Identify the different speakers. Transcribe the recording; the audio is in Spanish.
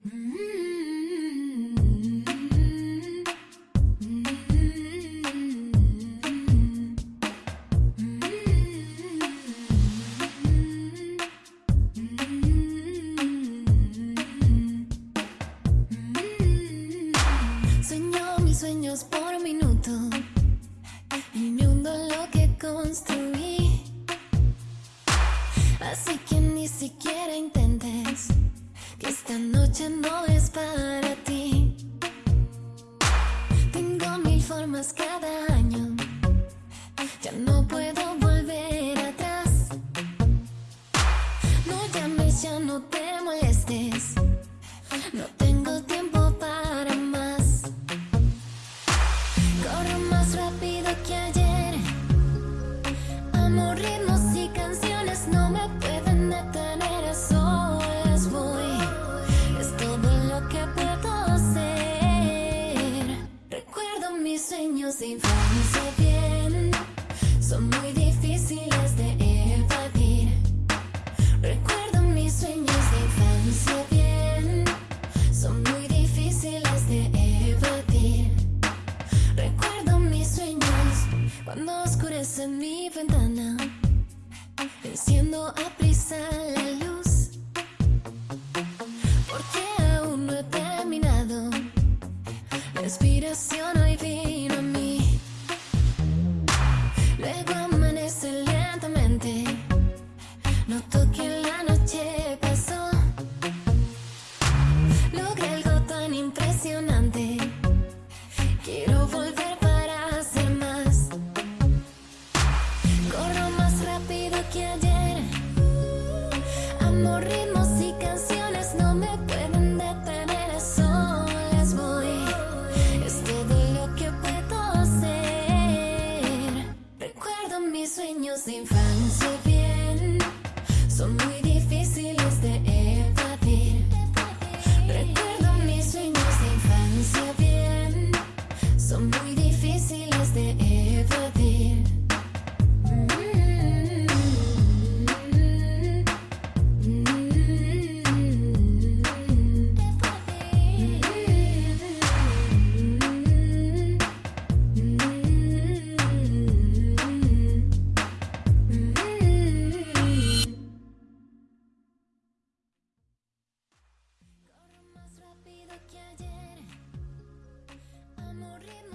Speaker 1: Sueño mis sueños por minuto y me hundo lo que construí. Así que ni siquiera intento. Esta noche no es para ti. Tengo mil formas que Enciendo a prisa la luz, porque aún no he terminado. La inspiración hoy vino a mí. Luego amanece lentamente. No Los ritmos y canciones no me pueden detener, solas voy. Es todo lo que puedo hacer. Recuerdo mis sueños de infancia bien, son muy difíciles de evadir. Recuerdo mis sueños de infancia bien, son muy difíciles de evadir. aburrirme.